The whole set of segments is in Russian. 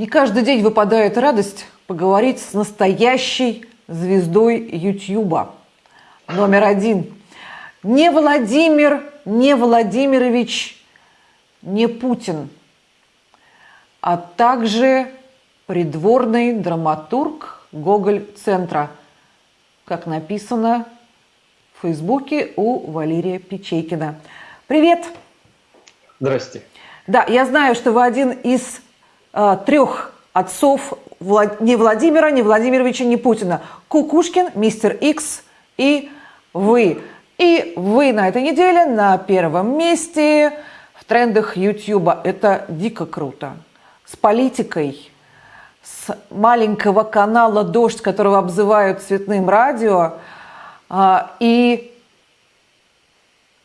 Не каждый день выпадает радость поговорить с настоящей звездой Ютьюба. Номер один. Не Владимир, не Владимирович, не Путин, а также придворный драматург Гоголь-центра, как написано в Фейсбуке у Валерия Печейкина. Привет! Здрасте. Да, я знаю, что вы один из э, трех отцов Влад... не Владимира, не Владимировича, не Путина. Кукушкин, Мистер Икс и вы. И вы на этой неделе на первом месте в трендах Ютьюба. Это дико круто. С политикой, с маленького канала «Дождь», которого обзывают цветным радио. А, и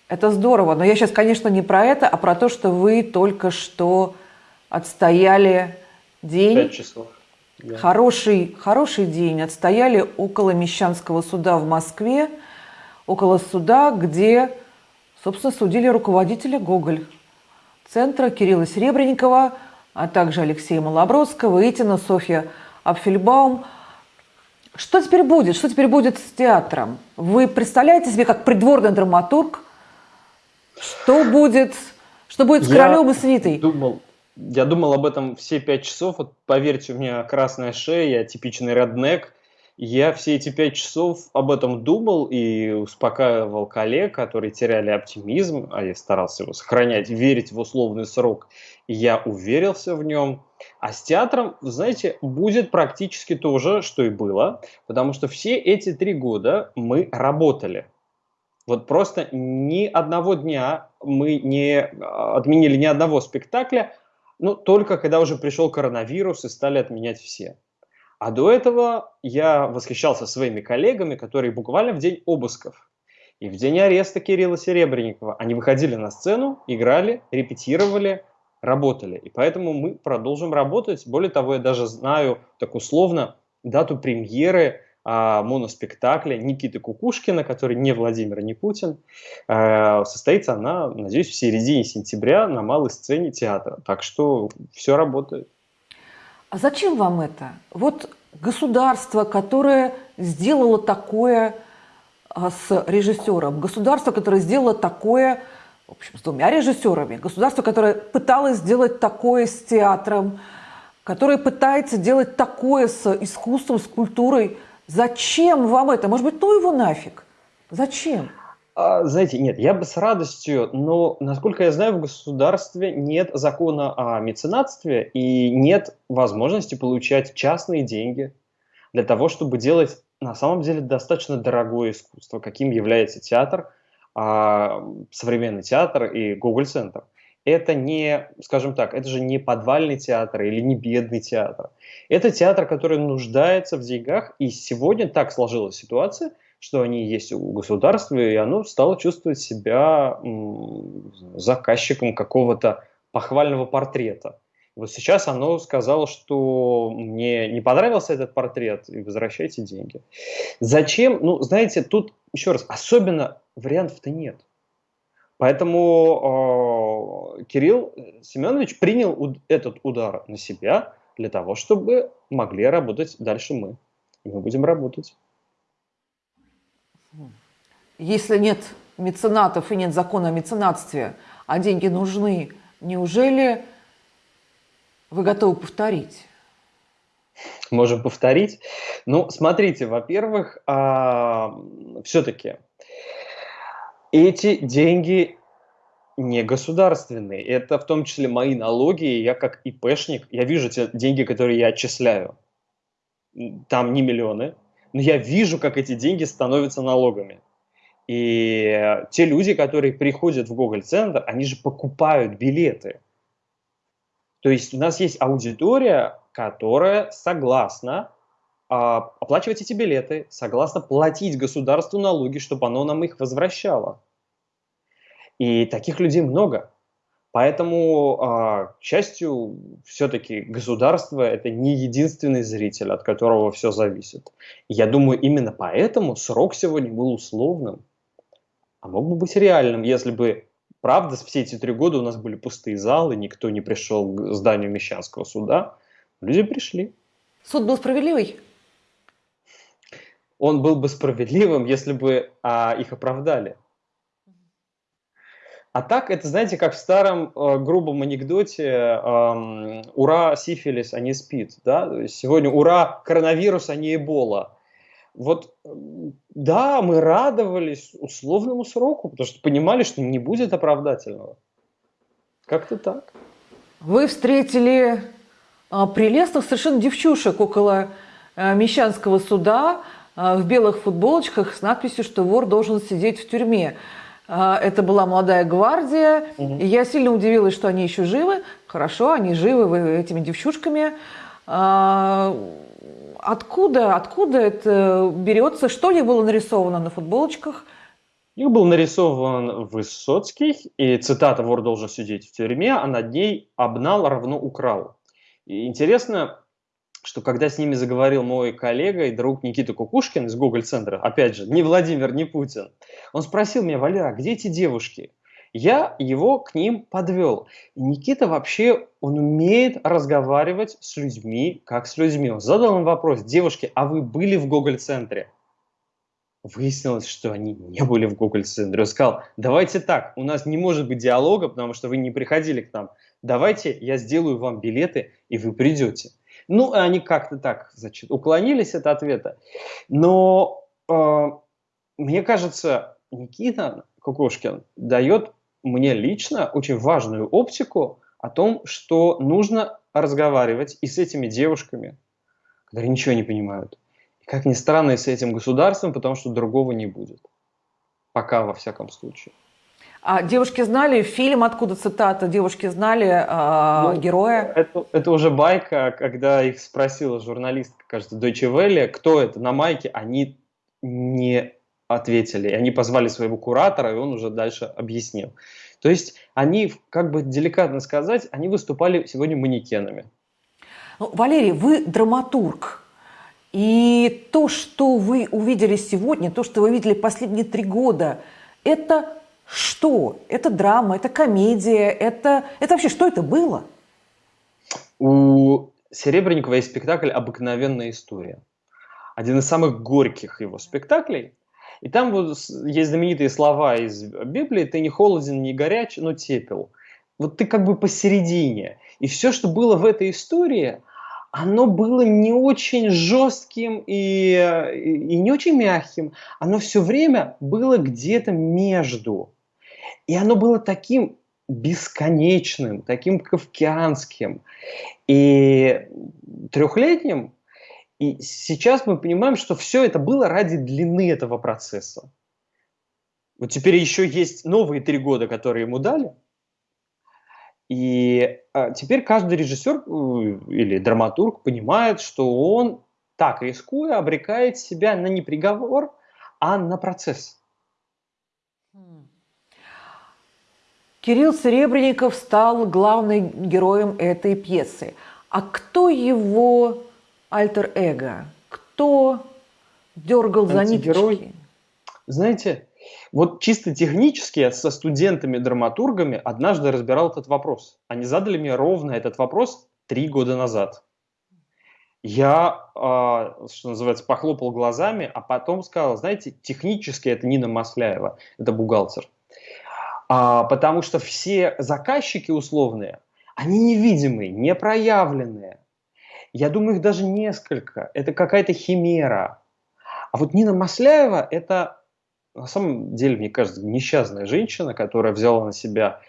это здорово. Но я сейчас, конечно, не про это, а про то, что вы только что отстояли день. Пять часов. Да. Хороший, хороший день. Отстояли около Мещанского суда в Москве, около суда, где, собственно, судили руководителя Гоголь, центра Кирилла Серебренникова, а также Алексея Малобродского, Итина, Софья Апфельбаум. Что теперь будет? Что теперь будет с театром? Вы представляете себе, как придворный драматург, что будет, что будет с королем и свитой? думал, я думал об этом все пять часов. Вот поверьте, у меня красная шея, я типичный реднек. Я все эти пять часов об этом думал и успокаивал коллег, которые теряли оптимизм, а я старался его сохранять, верить в условный срок. И я уверился в нем. А с театром, знаете, будет практически то же, что и было, потому что все эти три года мы работали. Вот просто ни одного дня мы не а, отменили ни одного спектакля, ну, только когда уже пришел коронавирус и стали отменять все. А до этого я восхищался своими коллегами, которые буквально в день обысков и в день ареста Кирилла Серебренникова они выходили на сцену, играли, репетировали, работали. И поэтому мы продолжим работать. Более того, я даже знаю так условно дату премьеры моноспектакля Никиты Кукушкина, который не Владимир, не Путин. А, состоится она, надеюсь, в середине сентября на малой сцене театра. Так что все работает. А зачем вам это? Вот государство, которое сделало такое а, с режиссером, государство, которое сделало такое, в общем, с двумя режиссерами, государство, которое пыталось сделать такое с театром, которое пытается делать такое с искусством, с культурой – Зачем вам это? Может быть, ну его нафиг? Зачем? А, знаете, нет, я бы с радостью, но, насколько я знаю, в государстве нет закона о меценатстве и нет возможности получать частные деньги для того, чтобы делать на самом деле достаточно дорогое искусство, каким является театр, а, современный театр и Google Центр это не, скажем так, это же не подвальный театр или не бедный театр. Это театр, который нуждается в деньгах, и сегодня так сложилась ситуация, что они есть у государства, и оно стало чувствовать себя заказчиком какого-то похвального портрета. Вот сейчас оно сказало, что мне не понравился этот портрет, и возвращайте деньги. Зачем? Ну, знаете, тут, еще раз, особенно вариантов-то нет. Поэтому э, Кирилл Семенович принял этот удар на себя для того, чтобы могли работать дальше мы. И мы будем работать. Если нет меценатов и нет закона о меценатстве, а деньги нужны, неужели вы готовы повторить? Можем повторить. Ну, смотрите, во-первых, а, все-таки эти деньги не государственные. Это в том числе мои налоги. Я как ИПшник, я вижу те деньги, которые я отчисляю. Там не миллионы, но я вижу, как эти деньги становятся налогами. И те люди, которые приходят в Google-центр, они же покупают билеты. То есть у нас есть аудитория, которая согласна а, оплачивать эти билеты, согласна платить государству налоги, чтобы оно нам их возвращало. И таких людей много. Поэтому, а, к счастью, все-таки государство – это не единственный зритель, от которого все зависит. я думаю, именно поэтому срок сегодня был условным, а мог бы быть реальным, если бы, правда, все эти три года у нас были пустые залы, никто не пришел к зданию Мещанского суда, Люди пришли. Суд был справедливый? Он был бы справедливым, если бы а, их оправдали. А так, это, знаете, как в старом э, грубом анекдоте э, «Ура, сифилис, а не спид». Да? Сегодня «Ура, коронавирус, а не эбола». Вот, да, мы радовались условному сроку, потому что понимали, что не будет оправдательного. Как-то так. Вы встретили а, прелестных совершенно девчушек около а, Мещанского суда а, в белых футболочках с надписью, что вор должен сидеть в тюрьме. А, это была молодая гвардия, угу. и я сильно удивилась, что они еще живы. Хорошо, они живы этими девчушками. А, откуда, откуда это берется? Что ли было нарисовано на футболочках? Их был нарисован Высоцкий, и цитата «Вор должен сидеть в тюрьме», а над ней «Обнал равно украл». И интересно, что когда с ними заговорил мой коллега и друг Никита Кукушкин из Google-центра, опять же, не Владимир, не Путин, он спросил меня, Валера, где эти девушки? Я его к ним подвел. И Никита вообще, он умеет разговаривать с людьми, как с людьми. Он задал им вопрос, девушки, а вы были в Google-центре? Выяснилось, что они не были в Google-центре. Он сказал, давайте так, у нас не может быть диалога, потому что вы не приходили к нам. Давайте я сделаю вам билеты, и вы придете. Ну, они как-то так, значит, уклонились от ответа. Но э, мне кажется, Никита Кукушкин дает мне лично очень важную оптику о том, что нужно разговаривать и с этими девушками, которые ничего не понимают. И, как ни странно, и с этим государством, потому что другого не будет. Пока, во всяком случае. А девушки знали фильм, откуда цитата? Девушки знали э, ну, героя? Это, это уже байка, когда их спросила журналистка, кажется, Deutsche Welle, кто это на майке, они не ответили. Они позвали своего куратора, и он уже дальше объяснил. То есть они, как бы деликатно сказать, они выступали сегодня манекенами. Ну, Валерий, вы драматург. И то, что вы увидели сегодня, то, что вы видели последние три года, это что? Это драма, это комедия, это, это вообще что это было? У Серебренникова есть спектакль «Обыкновенная история». Один из самых горьких его спектаклей. И там вот есть знаменитые слова из Библии «Ты не холоден, не горяч, но тепел». Вот ты как бы посередине. И все, что было в этой истории, оно было не очень жестким и, и не очень мягким. Оно все время было где-то между. И оно было таким бесконечным, таким кавкианским и трехлетним. И сейчас мы понимаем, что все это было ради длины этого процесса. Вот теперь еще есть новые три года, которые ему дали. И а, теперь каждый режиссер э, или драматург понимает, что он так рискуя обрекает себя на не приговор, а на процесс. Кирилл Серебренников стал главным героем этой пьесы. А кто его альтер-эго? Кто дергал за ниточки? Знаете, вот чисто технически я со студентами-драматургами однажды разбирал этот вопрос. Они задали мне ровно этот вопрос три года назад. Я, э, что называется, похлопал глазами, а потом сказал, знаете, технически это Нина Масляева, это бухгалтер. А, потому что все заказчики условные, они невидимые, непроявленные. Я думаю, их даже несколько. Это какая-то химера. А вот Нина Масляева – это, на самом деле, мне кажется, несчастная женщина, которая взяла на себя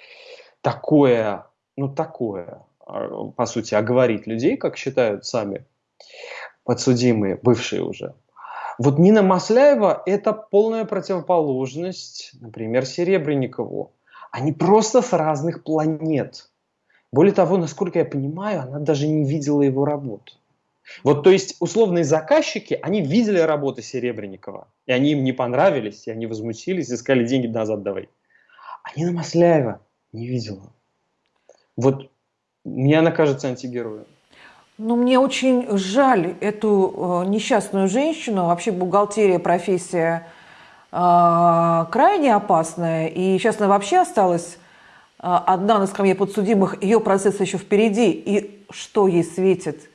такое, ну такое, а, по сути, оговорить людей, как считают сами подсудимые, бывшие уже. Вот Нина Масляева – это полная противоположность, например, Серебренникову. Они просто с разных планет. Более того, насколько я понимаю, она даже не видела его работу. Вот, то есть, условные заказчики, они видели работы Серебренникова, и они им не понравились, и они возмутились, искали деньги назад давай. А Нина Масляева не видела. Вот мне она кажется антигероем. Ну, мне очень жаль эту э, несчастную женщину. Вообще бухгалтерия профессия э, крайне опасная. И сейчас она вообще осталась э, одна на скамье подсудимых. Ее процесс еще впереди. И что ей светит?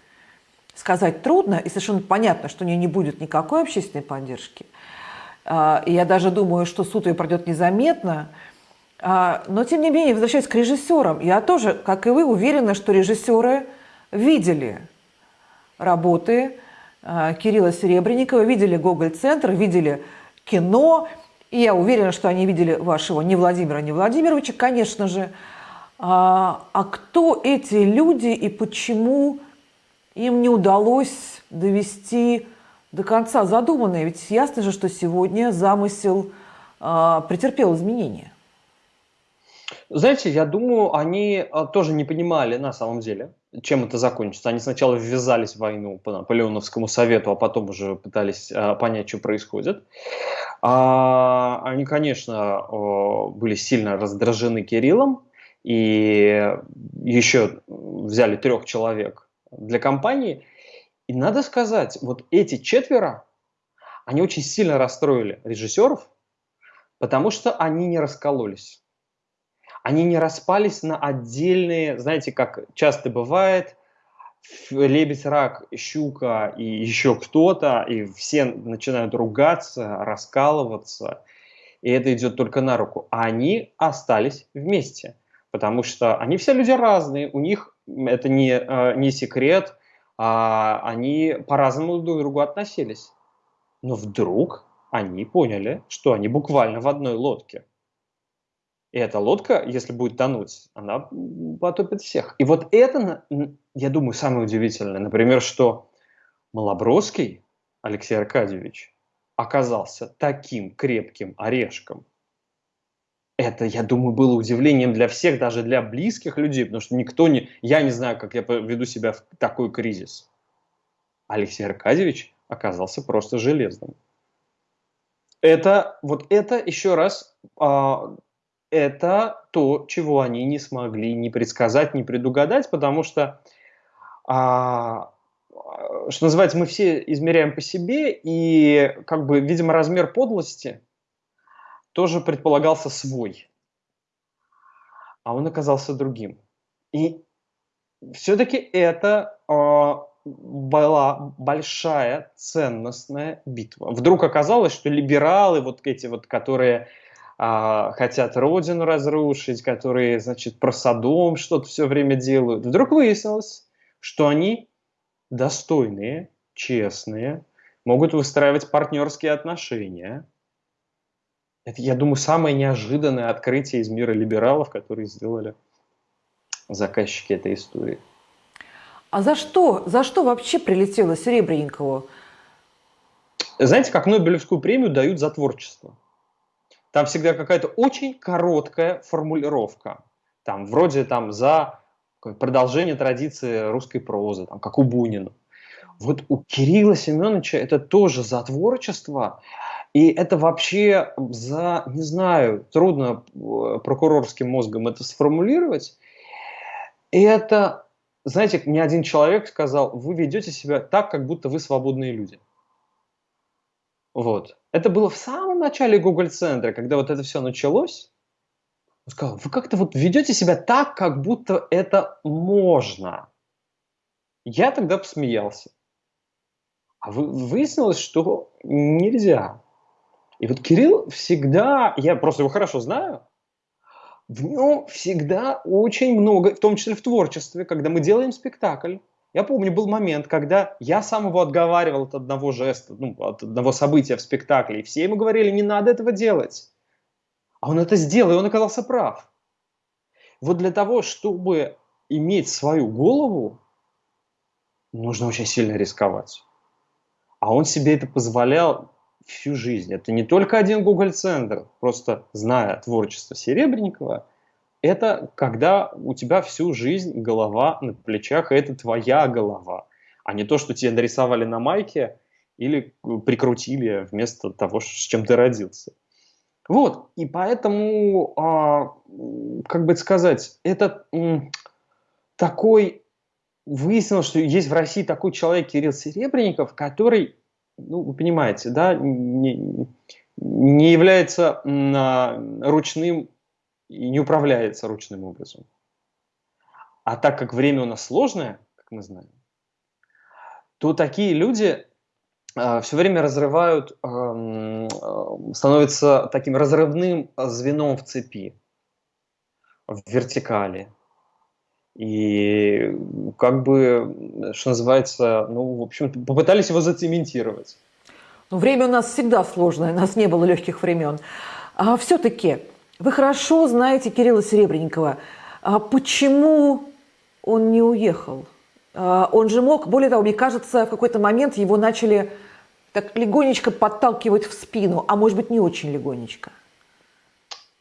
сказать трудно, и совершенно понятно, что у нее не будет никакой общественной поддержки. А, и я даже думаю, что суд ее пройдет незаметно. А, но, тем не менее, возвращаясь к режиссерам, я тоже, как и вы, уверена, что режиссеры видели работы а, Кирилла Серебренникова, видели Гоголь-центр, видели кино, и я уверена, что они видели вашего не Владимира, не Владимировича, конечно же. А, а кто эти люди и почему им не удалось довести до конца задуманное? Ведь ясно же, что сегодня замысел а, претерпел изменения. Знаете, я думаю, они а, тоже не понимали на самом деле, чем это закончится. Они сначала ввязались в войну по Наполеоновскому совету, а потом уже пытались а, понять, что происходит. А, они, конечно, были сильно раздражены Кириллом и еще взяли трех человек для компании. И надо сказать, вот эти четверо, они очень сильно расстроили режиссеров, потому что они не раскололись они не распались на отдельные, знаете, как часто бывает, лебедь, рак, щука и еще кто-то, и все начинают ругаться, раскалываться, и это идет только на руку. А они остались вместе, потому что они все люди разные, у них это не, э, не секрет, а они по-разному друг к другу относились. Но вдруг они поняли, что они буквально в одной лодке. И эта лодка, если будет тонуть, она потопит всех. И вот это, я думаю, самое удивительное. Например, что Малобродский Алексей Аркадьевич оказался таким крепким орешком. Это, я думаю, было удивлением для всех, даже для близких людей, потому что никто не... Я не знаю, как я веду себя в такой кризис. Алексей Аркадьевич оказался просто железным. Это, вот это еще раз а, это то, чего они не смогли ни предсказать, ни предугадать, потому что, а, что называется, мы все измеряем по себе, и, как бы, видимо, размер подлости тоже предполагался свой, а он оказался другим. И все-таки это а, была большая ценностная битва. Вдруг оказалось, что либералы, вот эти вот, которые а, хотят родину разрушить, которые, значит, про Содом что-то все время делают. Вдруг выяснилось, что они достойные, честные, могут выстраивать партнерские отношения. Это, я думаю, самое неожиданное открытие из мира либералов, которые сделали заказчики этой истории. А за что, за что вообще прилетело Серебренникову? Знаете, как Нобелевскую премию дают за творчество. Там всегда какая-то очень короткая формулировка. Там вроде там за продолжение традиции русской прозы, там, как у Бунина. Вот у Кирилла Семеновича это тоже за творчество, и это вообще за, не знаю, трудно э, прокурорским мозгом это сформулировать. И это, знаете, мне один человек сказал, вы ведете себя так, как будто вы свободные люди. Вот. Это было в самом начале Google центра, когда вот это все началось. Он сказал, вы как-то вот ведете себя так, как будто это можно. Я тогда посмеялся. А вы, выяснилось, что нельзя. И вот Кирилл всегда, я просто его хорошо знаю, в нем всегда очень много, в том числе в творчестве, когда мы делаем спектакль, я помню, был момент, когда я сам его отговаривал от одного жеста, ну, от одного события в спектакле, и все ему говорили, не надо этого делать. А он это сделал, и он оказался прав. Вот для того, чтобы иметь свою голову, нужно очень сильно рисковать. А он себе это позволял всю жизнь. Это не только один Google-центр, просто зная творчество Серебренникова, это когда у тебя всю жизнь голова на плечах, и это твоя голова, а не то, что тебе нарисовали на майке или прикрутили вместо того, с чем ты родился. Вот, и поэтому, а, как бы сказать, это м, такой, выяснилось, что есть в России такой человек, Кирилл Серебренников, который, ну, вы понимаете, да, не, не является м, ручным и не управляется ручным образом. А так как время у нас сложное, как мы знаем, то такие люди э, все время разрывают, э, становятся таким разрывным звеном в цепи, в вертикали. И как бы, что называется, ну, в общем, попытались его зацементировать. Ну, время у нас всегда сложное, у нас не было легких времен. А все-таки вы хорошо знаете Кирилла Серебренникова. А почему он не уехал? А он же мог, более того, мне кажется, в какой-то момент его начали так легонечко подталкивать в спину, а может быть не очень легонечко.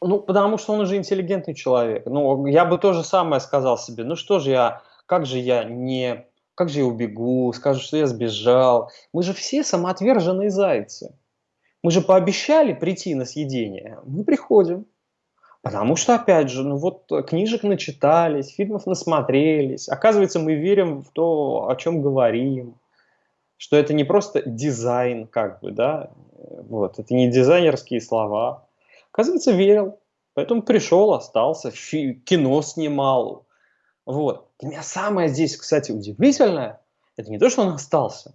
Ну, потому что он уже интеллигентный человек. Ну, я бы то же самое сказал себе. Ну что же я, как же я не, как же я убегу, скажу, что я сбежал. Мы же все самоотверженные зайцы. Мы же пообещали прийти на съедение. Мы приходим. Потому что, опять же, ну вот книжек начитались, фильмов насмотрелись. Оказывается, мы верим в то, о чем говорим. Что это не просто дизайн, как бы, да, вот, это не дизайнерские слова, Оказывается, верил. Поэтому пришел, остался, кино снимал. Вот. Для меня самое здесь, кстати, удивительное, это не то, что он остался.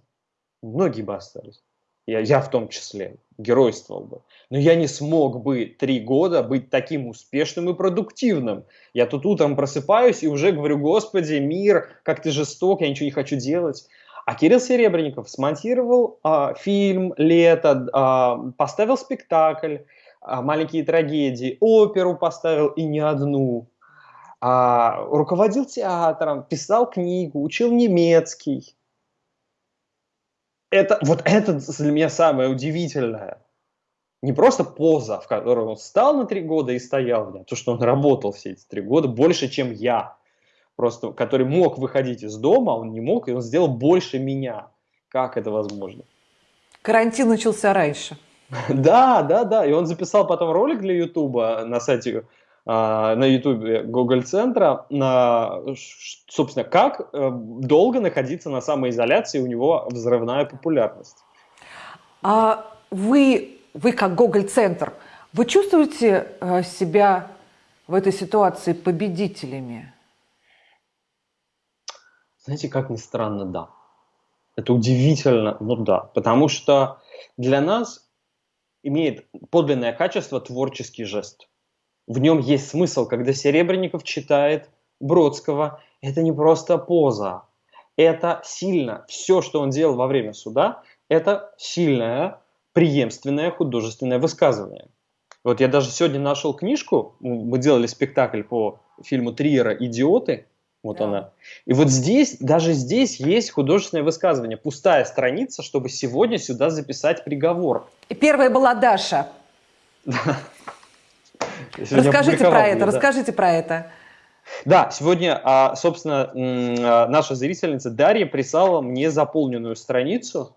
Многие бы остались. Я, я в том числе геройствовал бы. Но я не смог бы три года быть таким успешным и продуктивным. Я тут утром просыпаюсь и уже говорю, господи, мир, как ты жесток, я ничего не хочу делать. А Кирилл Серебренников смонтировал а, фильм «Лето», а, поставил спектакль, а, маленькие трагедии, оперу поставил и не одну, а, руководил театром, писал книгу, учил немецкий. Это, вот это для меня самое удивительное. Не просто поза, в которой он встал на три года и стоял нем, то, что он работал все эти три года больше, чем я. Просто, который мог выходить из дома, он не мог, и он сделал больше меня. Как это возможно? Карантин начался раньше. Да, да, да. И он записал потом ролик для Ютуба на сайте а, на Ютубе Google центра на, собственно, как э, долго находиться на самоизоляции, у него взрывная популярность. А вы, вы как Google центр, вы чувствуете э, себя в этой ситуации победителями? Знаете, как ни странно, да. Это удивительно, но да. Потому что для нас имеет подлинное качество творческий жест. В нем есть смысл, когда Серебренников читает Бродского. Это не просто поза, это сильно. Все, что он делал во время суда, это сильное, преемственное художественное высказывание. Вот я даже сегодня нашел книжку, мы делали спектакль по фильму Триера «Идиоты», вот да. она. И вот здесь, даже здесь есть художественное высказывание. Пустая страница, чтобы сегодня сюда записать приговор. И первая была Даша. Расскажите про это, расскажите про это. Да, сегодня, а, собственно, а, наша зрительница Дарья прислала мне заполненную страницу,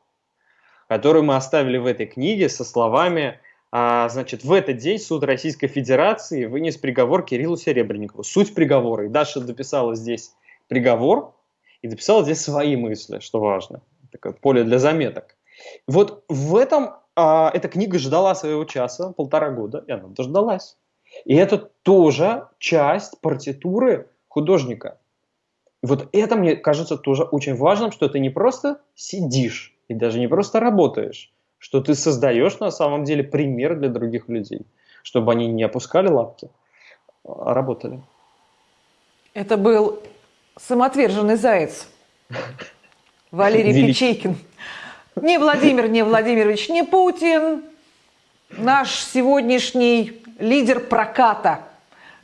которую мы оставили в этой книге со словами а, значит, в этот день суд Российской Федерации вынес приговор Кириллу Серебренникову. Суть приговора. И Даша дописала здесь приговор и дописала здесь свои мысли, что важно. Такое поле для заметок. Вот в этом эта книга ждала своего часа, полтора года, и она дождалась. И это тоже часть партитуры художника. Вот это, мне кажется, тоже очень важным, что ты не просто сидишь и даже не просто работаешь, что ты создаешь на самом деле пример для других людей, чтобы они не опускали лапки, а работали. Это был самоотверженный заяц Валерий Велик... Печейкин. Не Владимир, не Владимирович, не Путин, наш сегодняшний лидер проката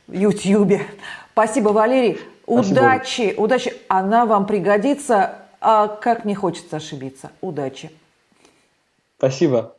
в Ютьюбе. Спасибо, Валерий. Спасибо. Удачи, удачи. Она вам пригодится. А как не хочется ошибиться. Удачи. Спасибо.